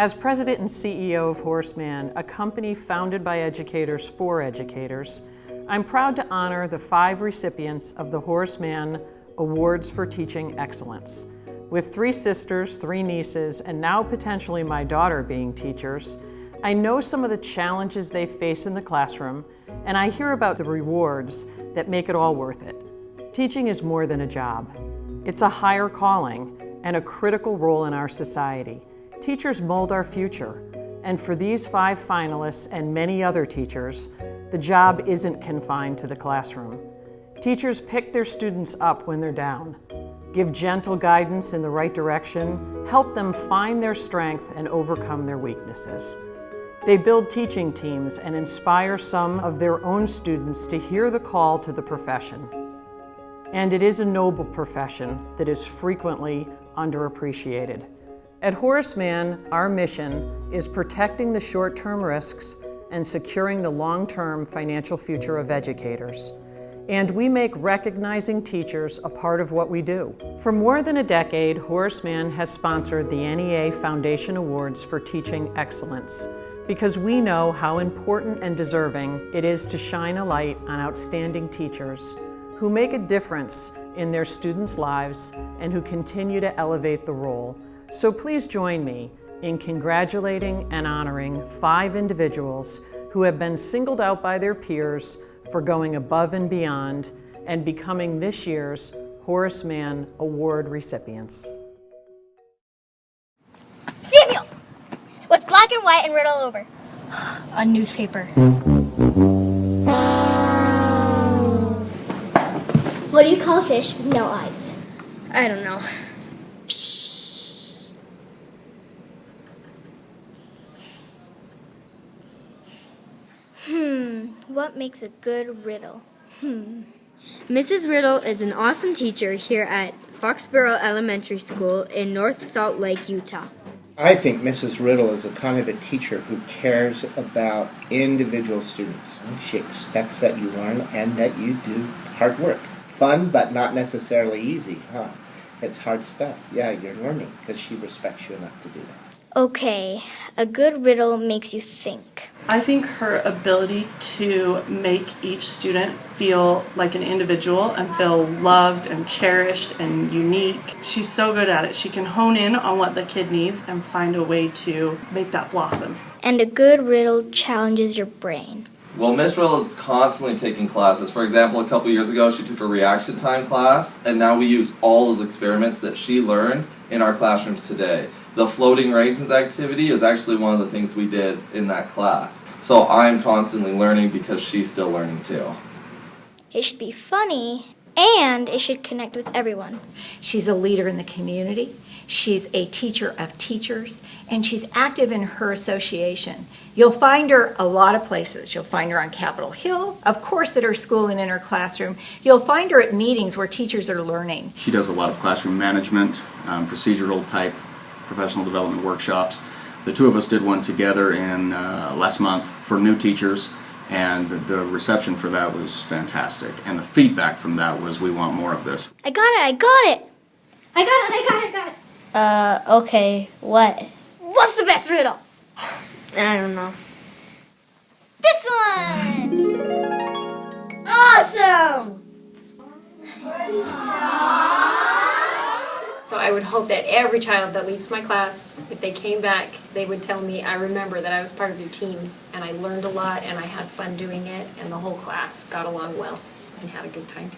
As president and CEO of Horace Mann, a company founded by educators for educators, I'm proud to honor the five recipients of the Horace Mann Awards for Teaching Excellence. With three sisters, three nieces, and now potentially my daughter being teachers, I know some of the challenges they face in the classroom, and I hear about the rewards that make it all worth it. Teaching is more than a job. It's a higher calling and a critical role in our society. Teachers mold our future, and for these five finalists and many other teachers, the job isn't confined to the classroom. Teachers pick their students up when they're down, give gentle guidance in the right direction, help them find their strength and overcome their weaknesses. They build teaching teams and inspire some of their own students to hear the call to the profession. And it is a noble profession that is frequently underappreciated. At Horace Mann, our mission is protecting the short-term risks and securing the long-term financial future of educators. And we make recognizing teachers a part of what we do. For more than a decade, Horace Mann has sponsored the NEA Foundation Awards for Teaching Excellence because we know how important and deserving it is to shine a light on outstanding teachers who make a difference in their students' lives and who continue to elevate the role so please join me in congratulating and honoring five individuals who have been singled out by their peers for going above and beyond and becoming this year's Horace Mann Award recipients. Samuel! What's black and white and written all over? A newspaper. What do you call a fish with no eyes? I don't know. What makes a good riddle? Hmm. Mrs. Riddle is an awesome teacher here at Foxboro Elementary School in North Salt Lake, Utah. I think Mrs. Riddle is a kind of a teacher who cares about individual students. She expects that you learn and that you do hard work. Fun, but not necessarily easy, huh? It's hard stuff. Yeah, you're learning because she respects you enough to do that. Okay, a good riddle makes you think. I think her ability to make each student feel like an individual and feel loved and cherished and unique. She's so good at it. She can hone in on what the kid needs and find a way to make that blossom. And a good riddle challenges your brain. Well, Miss Riddle is constantly taking classes. For example, a couple years ago, she took a reaction time class, and now we use all those experiments that she learned in our classrooms today. The floating raisins activity is actually one of the things we did in that class. So I'm constantly learning because she's still learning too. It should be funny and it should connect with everyone. She's a leader in the community. She's a teacher of teachers, and she's active in her association. You'll find her a lot of places. You'll find her on Capitol Hill, of course at her school and in her classroom. You'll find her at meetings where teachers are learning. She does a lot of classroom management, um, procedural type professional development workshops. The two of us did one together in uh, last month for new teachers and the reception for that was fantastic. And the feedback from that was, we want more of this. I got it, I got it! I got it, I got it, I got it! Uh, okay, what? What's the best riddle? I don't know. This one! Awesome! So I would hope that every child that leaves my class, if they came back, they would tell me, I remember that I was part of your team and I learned a lot and I had fun doing it and the whole class got along well and had a good time.